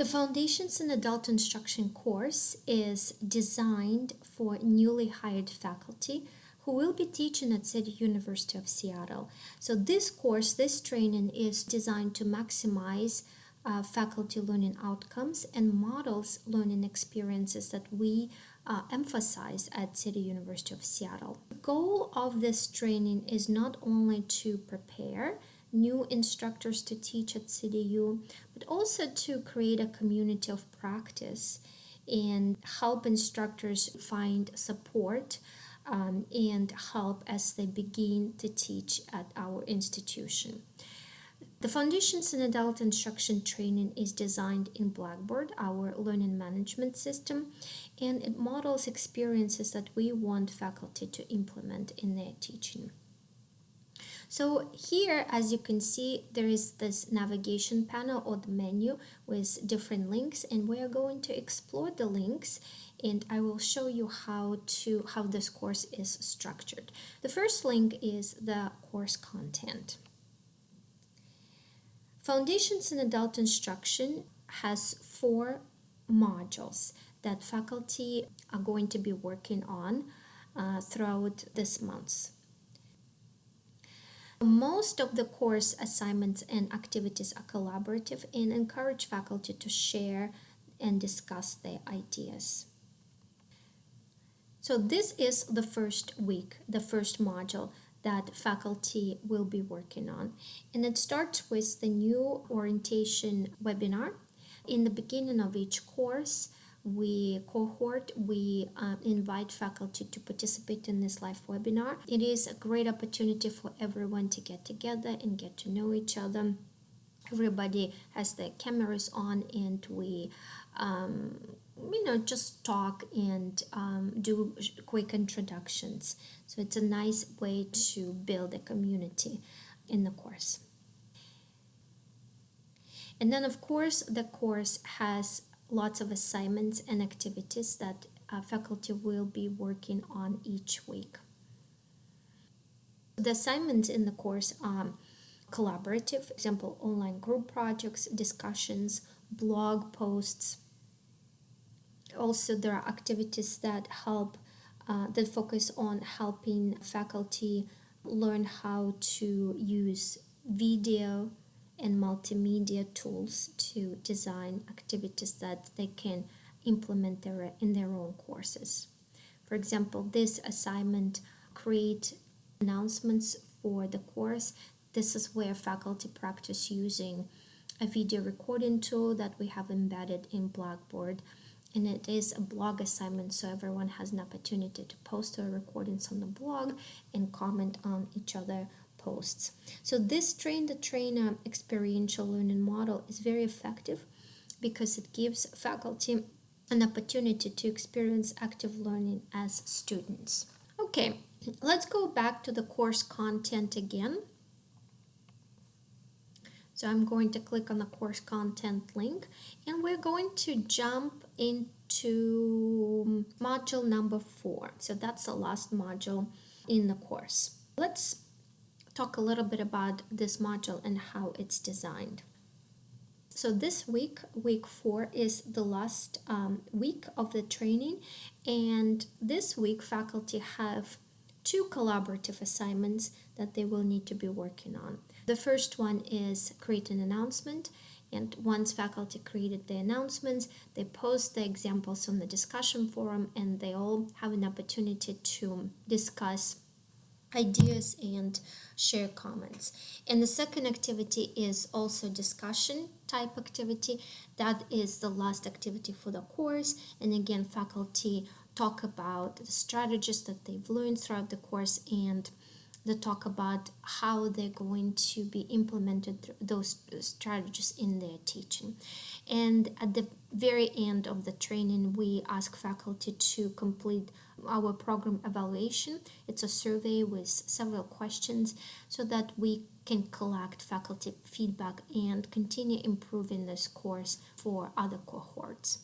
The Foundations in Adult Instruction course is designed for newly hired faculty who will be teaching at City University of Seattle. So this course, this training is designed to maximize uh, faculty learning outcomes and models learning experiences that we uh, emphasize at City University of Seattle. The goal of this training is not only to prepare new instructors to teach at CityU, but also to create a community of practice and help instructors find support um, and help as they begin to teach at our institution. The Foundations in Adult Instruction Training is designed in Blackboard, our learning management system, and it models experiences that we want faculty to implement in their teaching. So here, as you can see, there is this navigation panel or the menu with different links and we are going to explore the links and I will show you how to how this course is structured. The first link is the course content. Foundations in Adult Instruction has four modules that faculty are going to be working on uh, throughout this month. Most of the course assignments and activities are collaborative and encourage faculty to share and discuss their ideas. So this is the first week, the first module that faculty will be working on. And it starts with the new orientation webinar. In the beginning of each course, we cohort, we uh, invite faculty to participate in this live webinar. It is a great opportunity for everyone to get together and get to know each other. Everybody has their cameras on and we um, you know just talk and um, do quick introductions so it's a nice way to build a community in the course and then of course the course has lots of assignments and activities that uh, faculty will be working on each week. The assignments in the course are collaborative, example, online group projects, discussions, blog posts. Also, there are activities that help, uh, that focus on helping faculty learn how to use video and multimedia tools to design activities that they can implement their, in their own courses. For example, this assignment create announcements for the course. This is where faculty practice using a video recording tool that we have embedded in Blackboard and it is a blog assignment so everyone has an opportunity to post their recordings on the blog and comment on each other posts. So this train the trainer experiential learning model is very effective because it gives faculty an opportunity to experience active learning as students. Okay, let's go back to the course content again. So I'm going to click on the course content link and we're going to jump into module number four. So that's the last module in the course. Let's talk a little bit about this module and how it's designed. So this week, week four, is the last um, week of the training and this week faculty have two collaborative assignments that they will need to be working on. The first one is create an announcement and once faculty created the announcements, they post the examples on the discussion forum and they all have an opportunity to discuss ideas and share comments. And the second activity is also discussion type activity. That is the last activity for the course. And again, faculty talk about the strategies that they've learned throughout the course and they talk about how they're going to be implemented those strategies in their teaching. And at the very end of the training, we ask faculty to complete our program evaluation. It's a survey with several questions so that we can collect faculty feedback and continue improving this course for other cohorts.